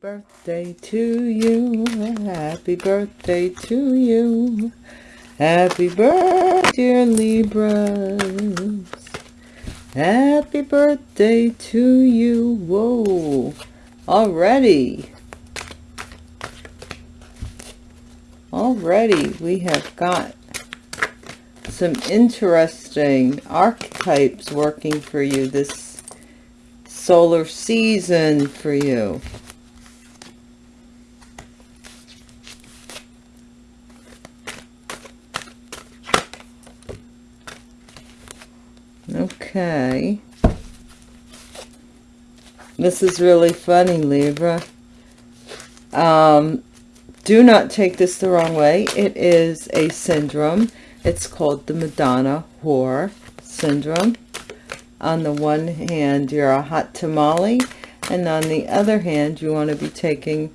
birthday to you. Happy birthday to you. Happy birthday, dear Libras. Happy birthday to you. Whoa. Already. Already we have got some interesting archetypes working for you this solar season for you. Okay. This is really funny, Libra. Um, do not take this the wrong way. It is a syndrome. It's called the Madonna Whore Syndrome. On the one hand, you're a hot tamale, and on the other hand, you want to be taken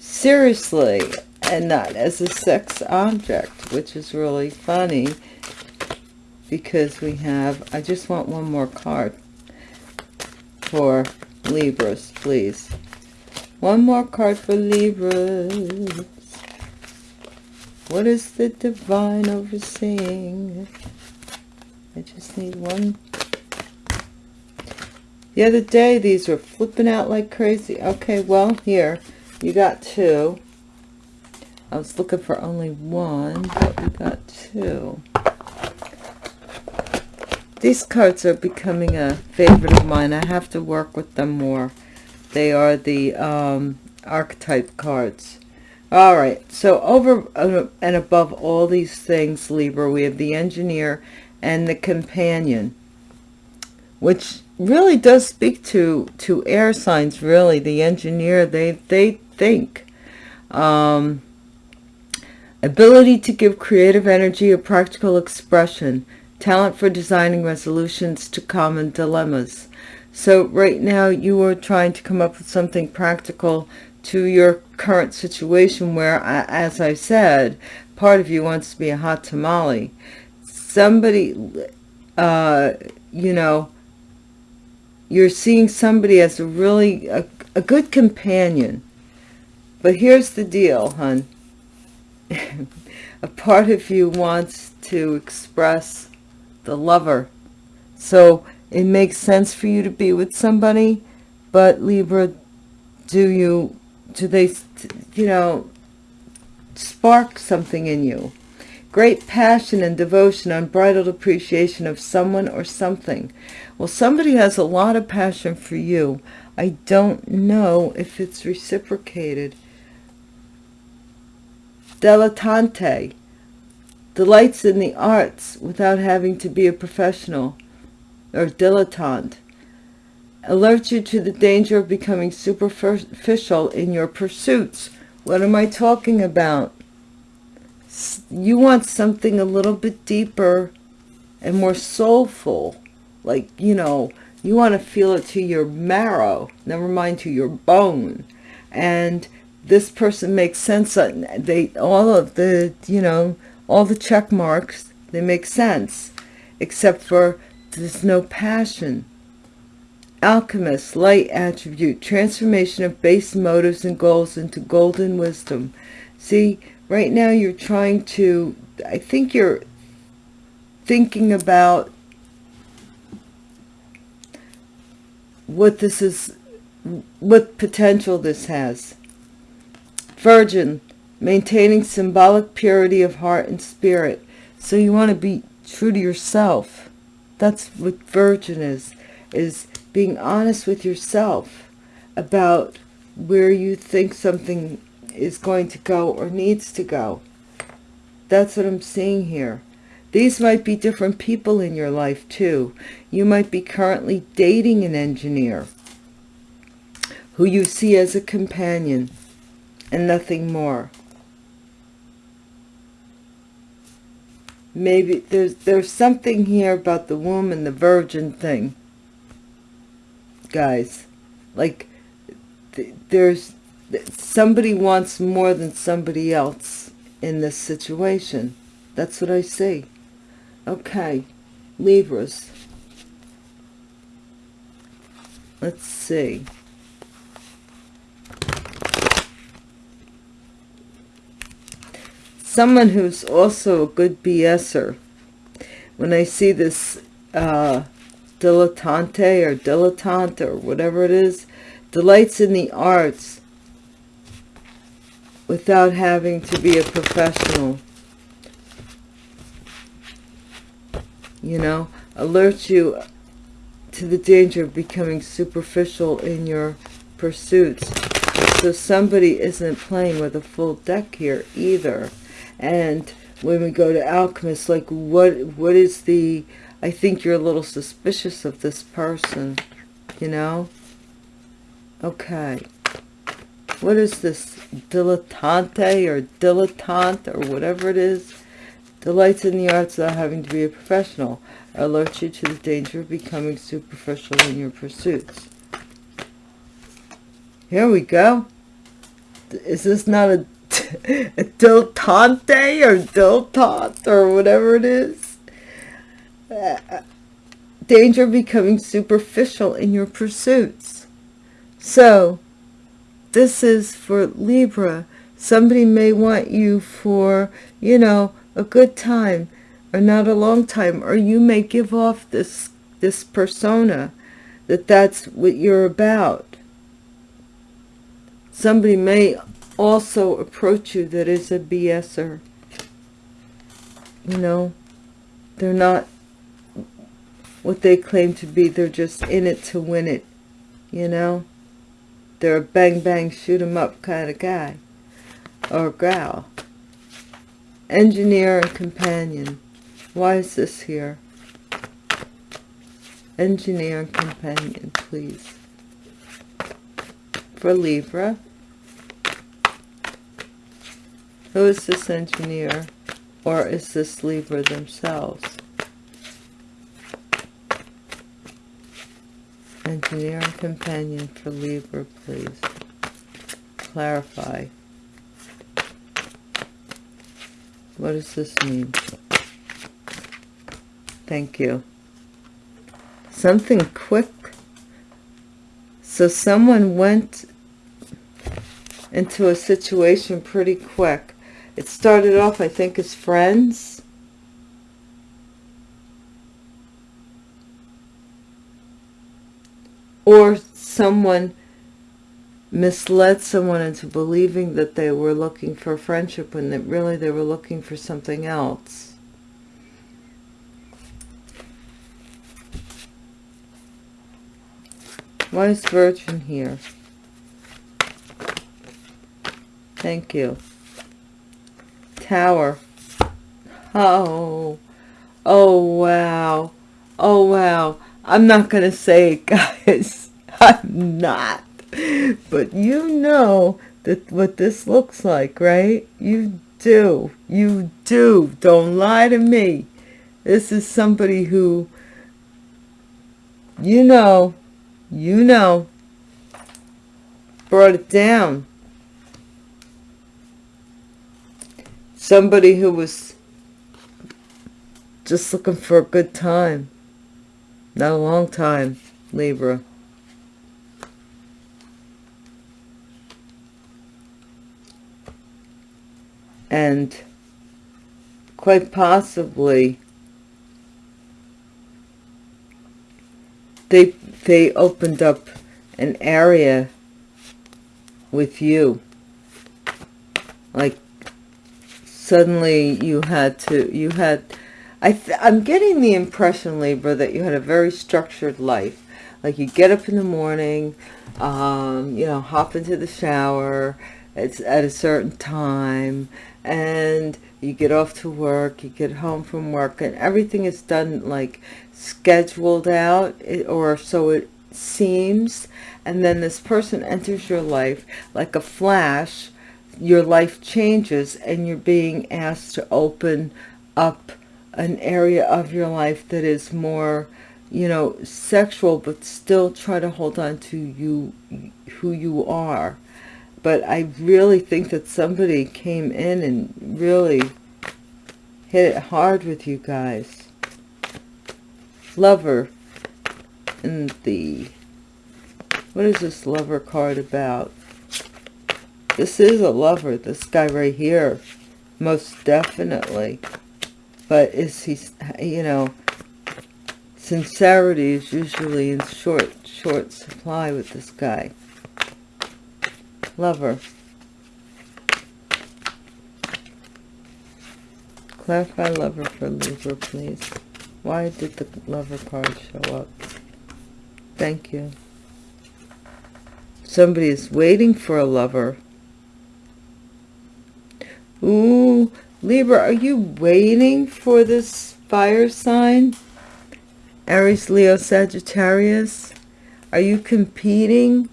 seriously and not as a sex object, which is really funny because we have, I just want one more card for Libras, please. One more card for Libras. What is the divine overseeing? I just need one. The other day, these were flipping out like crazy. Okay, well, here, you got two. I was looking for only one, but we got two. These cards are becoming a favorite of mine. I have to work with them more. They are the um, archetype cards. All right, so over uh, and above all these things, Libra, we have the engineer and the companion, which really does speak to to air signs. Really, the engineer they they think. Um, ability to give creative energy a practical expression talent for designing resolutions to common dilemmas. So right now you are trying to come up with something practical to your current situation where, as I said, part of you wants to be a hot tamale. Somebody, uh, you know, you're seeing somebody as a really, a, a good companion. But here's the deal, hun. a part of you wants to express the lover. So it makes sense for you to be with somebody, but Libra, do you, do they, you know, spark something in you? Great passion and devotion, unbridled appreciation of someone or something. Well, somebody has a lot of passion for you. I don't know if it's reciprocated. Dilettante delights in the arts without having to be a professional or dilettante, alerts you to the danger of becoming superficial in your pursuits. What am I talking about? You want something a little bit deeper and more soulful. Like, you know, you want to feel it to your marrow, never mind to your bone. And this person makes sense. Uh, they, all of the, you know, all the check marks, they make sense, except for there's no passion. Alchemist, light attribute, transformation of base motives and goals into golden wisdom. See, right now you're trying to, I think you're thinking about what this is, what potential this has. Virgin, maintaining symbolic purity of heart and spirit. So you want to be true to yourself. That's what virgin is, is being honest with yourself about where you think something is going to go or needs to go. That's what I'm seeing here. These might be different people in your life too. You might be currently dating an engineer who you see as a companion and nothing more. Maybe there's there's something here about the womb and the virgin thing. Guys like th there's somebody wants more than somebody else in this situation. That's what I see okay Libras let's see someone who's also a good BSer. When I see this uh, dilettante or dilettante or whatever it is, delights in the arts without having to be a professional. You know, alerts you to the danger of becoming superficial in your pursuits. So somebody isn't playing with a full deck here either. And when we go to alchemists like what what is the I think you're a little suspicious of this person, you know? Okay. What is this? Dilettante or dilettante or whatever it is? Delights in the arts without having to be a professional. alerts you to the danger of becoming superficial in your pursuits. Here we go. Is this not a, a dilettante or dilettante or whatever it is? Uh, danger of becoming superficial in your pursuits. So, this is for Libra. Somebody may want you for, you know, a good time or not a long time. Or you may give off this, this persona that that's what you're about. Somebody may also approach you that is a BSer. You know, they're not what they claim to be. They're just in it to win it, you know. They're a bang bang shoot 'em up kind of guy or gal. Engineer and companion. Why is this here? Engineer and companion, please. For Libra. Who is this engineer? Or is this Libra themselves? Engineer and companion for Libra, please. Clarify. What does this mean? Thank you. Something quick. So someone went into a situation pretty quick. It started off, I think, as friends or someone misled someone into believing that they were looking for friendship when that really they were looking for something else. Why is Virgin here? Thank you. Tower. Oh. Oh, wow. Oh, wow. I'm not going to say it, guys. I'm not. But you know that what this looks like, right? You do. You do. Don't lie to me. This is somebody who, you know, you know, brought it down. Somebody who was just looking for a good time. Not a long time, Libra. And quite possibly they they opened up an area with you like suddenly you had to you had I I'm getting the impression, Libra, that you had a very structured life. Like you get up in the morning, um, you know, hop into the shower, it's at a certain time, and you get off to work, you get home from work, and everything is done like scheduled out, or so it seems. And then this person enters your life like a flash, your life changes, and you're being asked to open up an area of your life that is more you know sexual but still try to hold on to you who you are. But i really think that somebody came in and really hit it hard with you guys. Lover and the what is this lover card about this is a lover this guy right here most definitely. But is he, you know, sincerity is usually in short, short supply with this guy. Lover. Clarify lover for Libra, please. Why did the lover card show up? Thank you. Somebody is waiting for a lover. Ooh, Libra, are you waiting for this fire sign? Aries, Leo, Sagittarius. Are you competing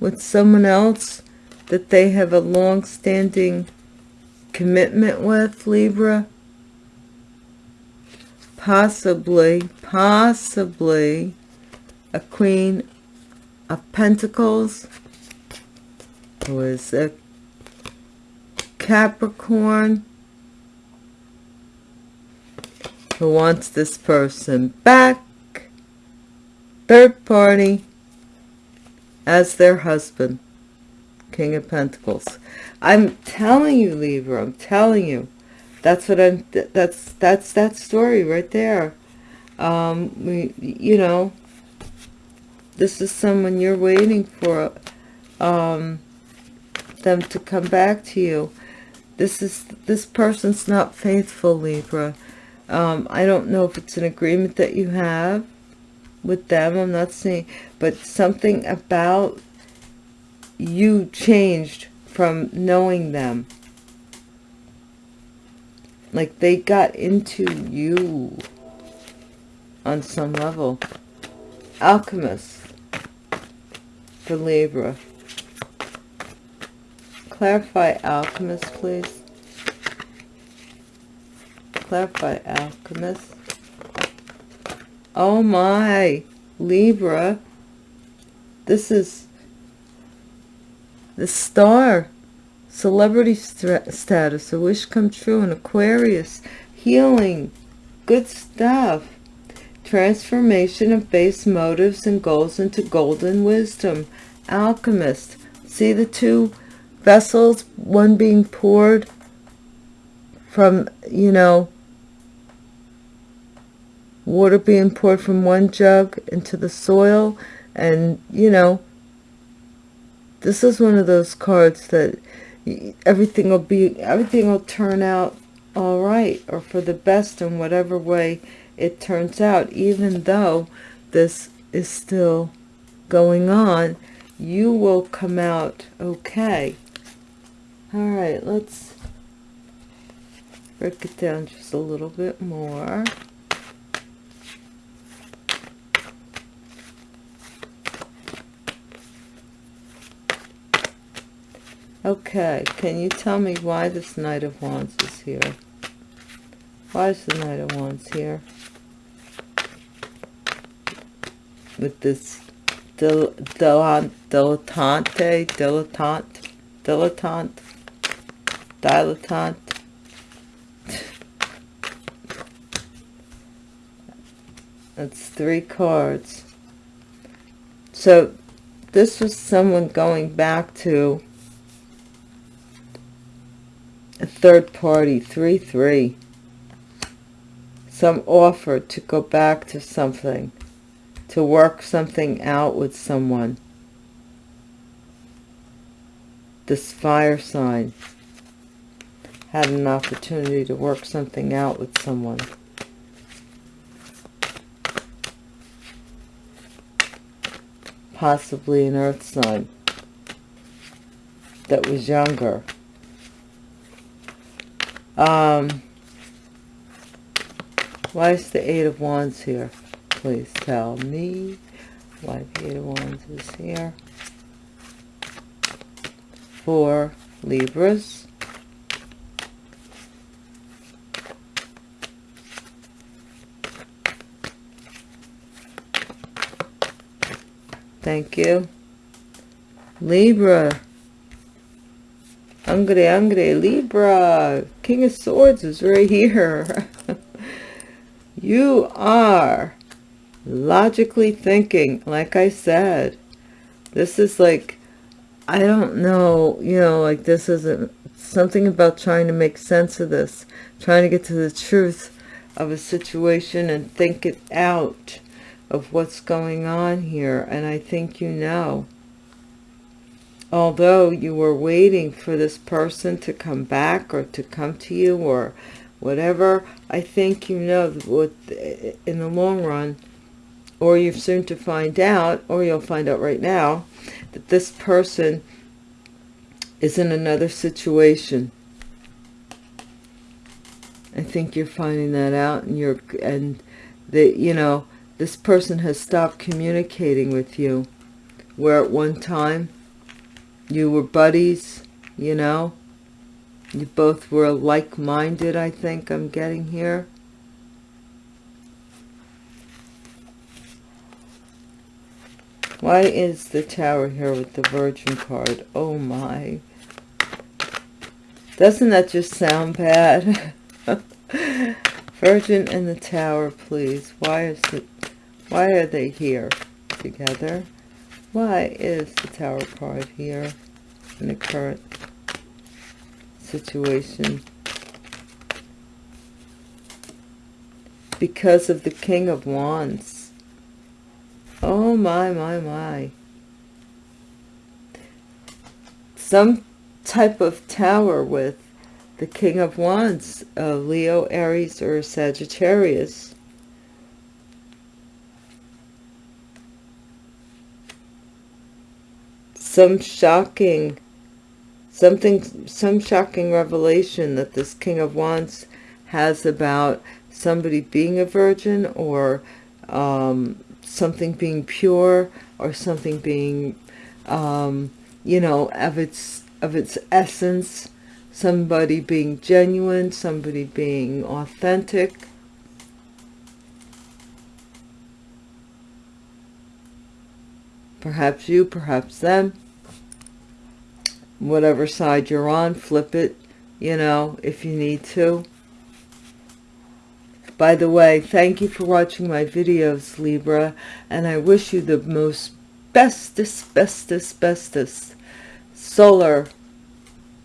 with someone else that they have a long-standing commitment with, Libra? Possibly, possibly a Queen of Pentacles who is a Capricorn who wants this person back, third party, as their husband, King of Pentacles. I'm telling you, Libra, I'm telling you. That's what I'm, that's, that's that story right there. Um, we, you know, this is someone you're waiting for, um, them to come back to you. This is, this person's not faithful, Libra. Um, I don't know if it's an agreement that you have with them. I'm not saying, but something about you changed from knowing them. Like they got into you on some level. Alchemist for Libra. Clarify alchemist, please. Clarify alchemist. Oh my libra. This is the star. Celebrity st status. A wish come true. In aquarius. Healing. Good stuff. Transformation of base motives and goals into golden wisdom. Alchemist. See the two vessels one being poured from you know water being poured from one jug into the soil. And you know this is one of those cards that everything will be everything will turn out all right or for the best in whatever way it turns out. Even though this is still going on you will come out okay all right let's break it down just a little bit more Okay, can you tell me why this Knight of Wands is here? Why is the Knight of Wands here? With this dil dil dilettante, dilettante, dilettante, dilettante. That's three cards. So this was someone going back to a third party, 3-3. Some offer to go back to something, to work something out with someone. This fire sign had an opportunity to work something out with someone. Possibly an earth sign that was younger. Um, why is the Eight of Wands here? Please tell me why the Eight of Wands is here. For Libras. Thank you. Libra. Angry, angry, Libra. King of Swords is right here. you are logically thinking, like I said. This is like I don't know, you know, like this isn't something about trying to make sense of this, trying to get to the truth of a situation and think it out of what's going on here. And I think you know. Although you were waiting for this person to come back or to come to you or whatever, I think you know what in the long run, or you're soon to find out, or you'll find out right now, that this person is in another situation. I think you're finding that out and you're and that you know this person has stopped communicating with you where at one time you were buddies you know you both were like-minded I think I'm getting here Why is the tower here with the Virgin card? Oh my. Doesn't that just sound bad? Virgin and the tower, please. Why is it why are they here together? Why is the tower card here in the current situation? Because of the King of Wands. Oh my, my, my. Some type of tower with the King of Wands, uh, Leo, Aries, or Sagittarius. Some shocking, something, some shocking revelation that this King of Wands has about somebody being a virgin or um, something being pure or something being, um, you know, of its, of its essence, somebody being genuine, somebody being authentic. Perhaps you, perhaps them. Whatever side you're on, flip it, you know, if you need to. By the way, thank you for watching my videos, Libra, and I wish you the most bestest, bestest, bestest solar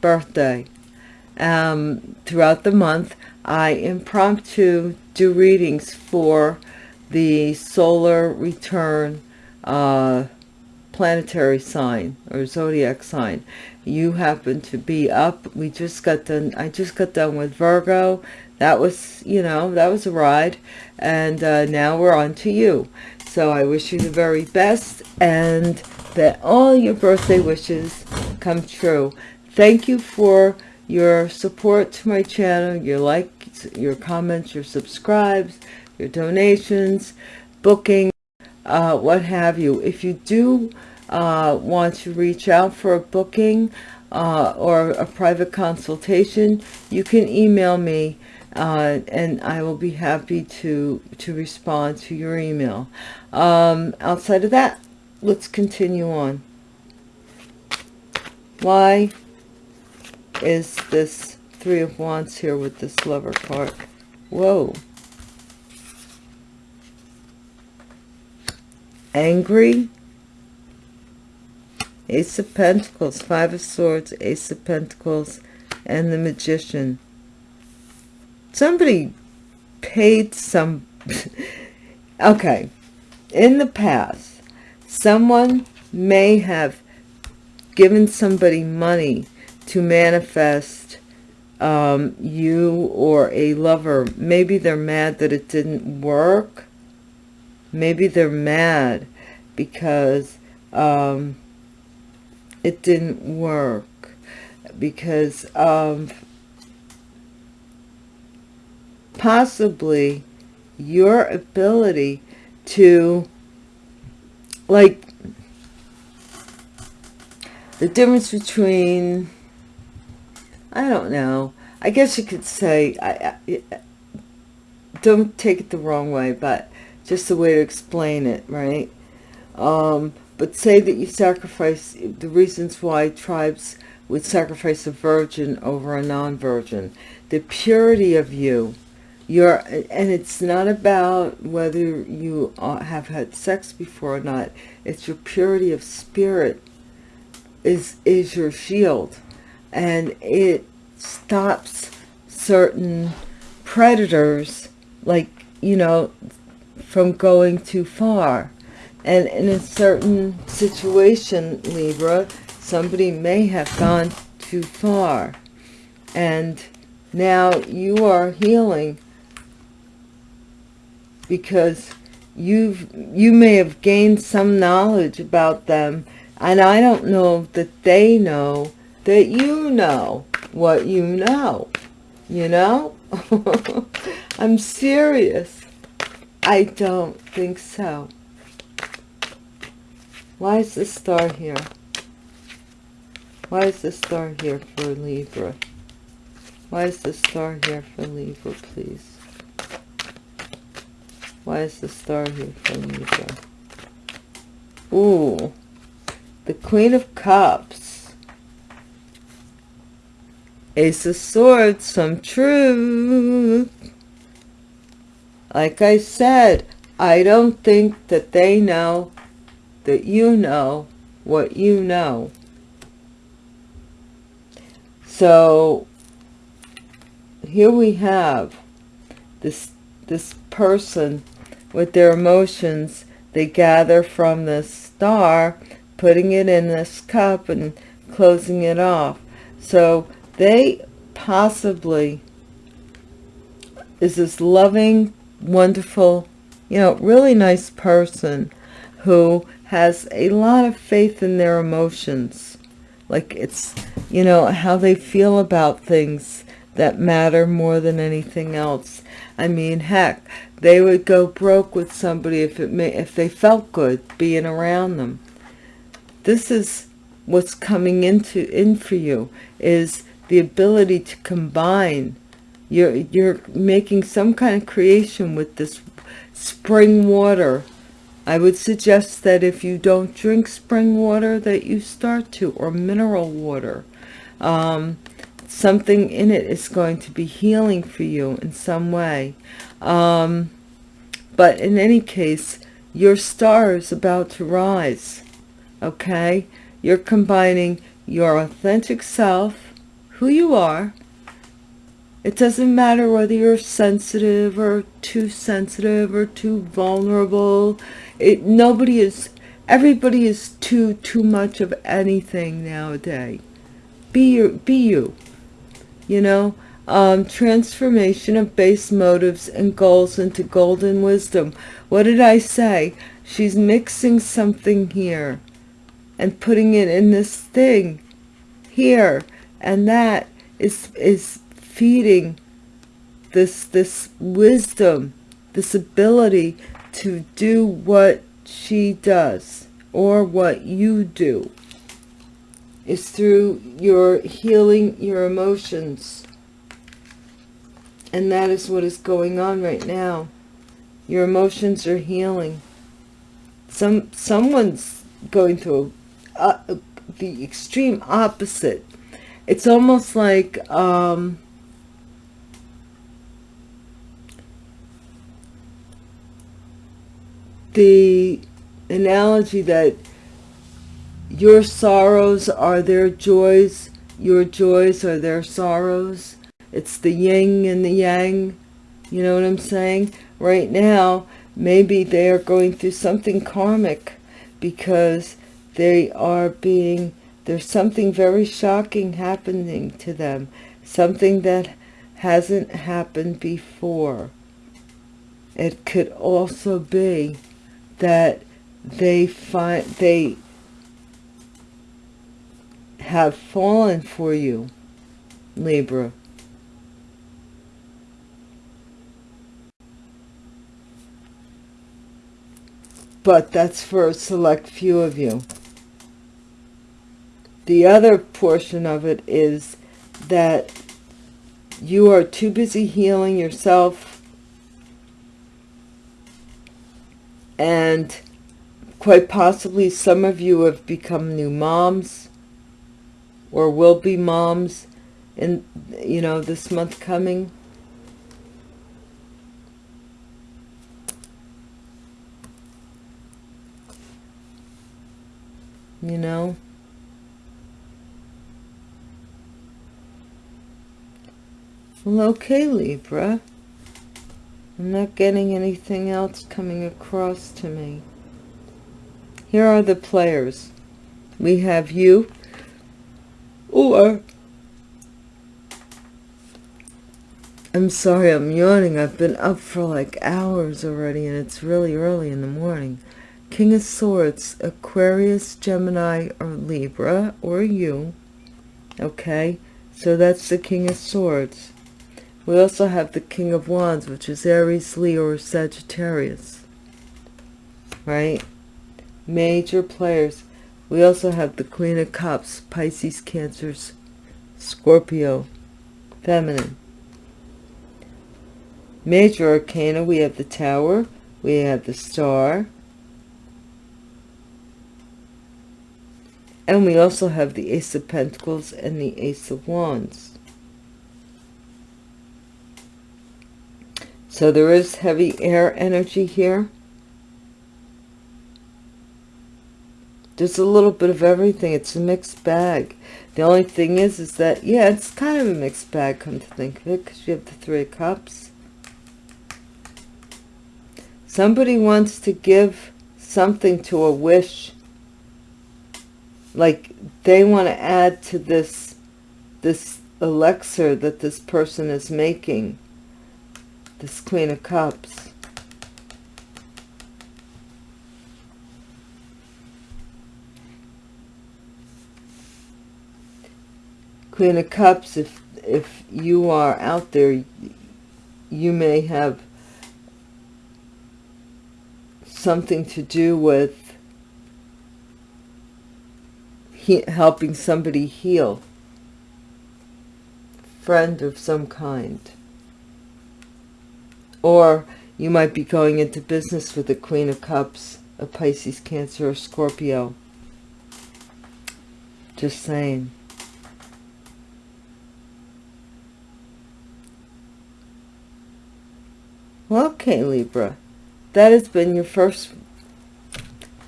birthday. Um, throughout the month, I impromptu do readings for the solar return uh, planetary sign or zodiac sign you happen to be up we just got done i just got done with virgo that was, you know, that was a ride. And uh, now we're on to you. So I wish you the very best and that all your birthday wishes come true. Thank you for your support to my channel, your likes, your comments, your subscribes, your donations, booking, uh, what have you. If you do uh, want to reach out for a booking uh, or a private consultation, you can email me uh, and I will be happy to to respond to your email. Um, outside of that, let's continue on. Why is this Three of Wands here with this Lover card? Whoa. Angry. Ace of Pentacles, Five of Swords, Ace of Pentacles, and the Magician. Somebody paid some okay in the past someone may have given somebody money to manifest um, you or a lover. Maybe they're mad that it didn't work. Maybe they're mad because um, it didn't work because of possibly your ability to like the difference between I don't know I guess you could say I, I, don't take it the wrong way but just a way to explain it right? Um, but say that you sacrifice the reasons why tribes would sacrifice a virgin over a non-virgin. The purity of you you're and it's not about whether you uh, have had sex before or not. It's your purity of spirit is is your shield. And it stops certain predators like you know from going too far and in a certain situation libra somebody may have gone too far. And now you are healing because you've you may have gained some knowledge about them. And I don't know that they know that you know what you know you know? I'm serious. I don't think so why is the star here why is the star here for Libra why is the star here for Libra please why is the star here for Libra? Ooh, the Queen of Cups. Ace of Swords, some truth. Like I said, I don't think that they know that you know what you know. So here we have this this person with their emotions. They gather from the star putting it in this cup and closing it off. So they possibly is this loving wonderful you know really nice person who has a lot of faith in their emotions like it's you know how they feel about things that matter more than anything else I mean, heck, they would go broke with somebody if it may, if they felt good being around them. This is what's coming into in for you is the ability to combine. You're you're making some kind of creation with this spring water. I would suggest that if you don't drink spring water, that you start to, or mineral water. Um, something in it is going to be healing for you in some way um, but in any case your star is about to rise okay you're combining your authentic self who you are it doesn't matter whether you're sensitive or too sensitive or too vulnerable. It nobody is everybody is too too much of anything nowadays. Be your be you you know? Um, transformation of base motives and goals into golden wisdom. What did i say? She's mixing something here and putting it in this thing here. And that is is feeding this this wisdom this ability to do what she does or what you do is through your healing your emotions. And that is what is going on right now. Your emotions are healing. Some Someone's going through a, the extreme opposite. It's almost like... Um, the analogy that your sorrows are their joys. Your joys are their sorrows. It's the yin and the yang. You know what I'm saying? Right now, maybe they are going through something karmic because they are being, there's something very shocking happening to them. Something that hasn't happened before. It could also be that they find, they have fallen for you, Libra. But that's for a select few of you. The other portion of it is that you are too busy healing yourself and quite possibly some of you have become new moms or will be moms in you know this month coming. You know? Well okay libra. I'm not getting anything else coming across to me. Here are the players. We have you, or I'm sorry, I'm yawning. I've been up for like hours already, and it's really early in the morning. King of Swords, Aquarius, Gemini, or Libra, or you. Okay, so that's the King of Swords. We also have the King of Wands, which is Aries, Leo, or Sagittarius. Right? Major players. We also have the Queen of Cups, Pisces, Cancers, Scorpio, Feminine. Major Arcana, we have the Tower, we have the Star, and we also have the Ace of Pentacles and the Ace of Wands. So there is heavy air energy here. There's a little bit of everything. It's a mixed bag. The only thing is, is that, yeah, it's kind of a mixed bag, come to think of it, because you have the Three Cups. Somebody wants to give something to a wish. Like they want to add to this, this elixir that this person is making. This Queen of Cups. Queen of Cups, if, if you are out there, you may have something to do with he, helping somebody heal. Friend of some kind. Or you might be going into business with the Queen of Cups, a Pisces, Cancer, or Scorpio. Just saying. Well, okay, Libra that has been your first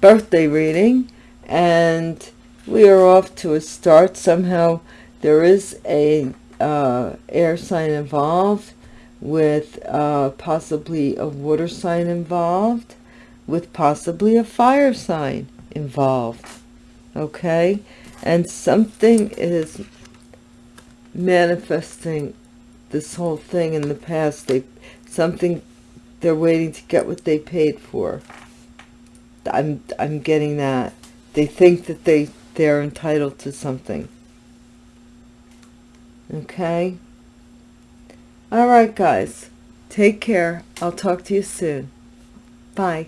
birthday reading and we are off to a start somehow there is a uh, air sign involved with uh, possibly a water sign involved with possibly a fire sign involved okay and something is manifesting this whole thing in the past they something they're waiting to get what they paid for. I'm, I'm getting that. They think that they, they're entitled to something. Okay? All right, guys. Take care. I'll talk to you soon. Bye.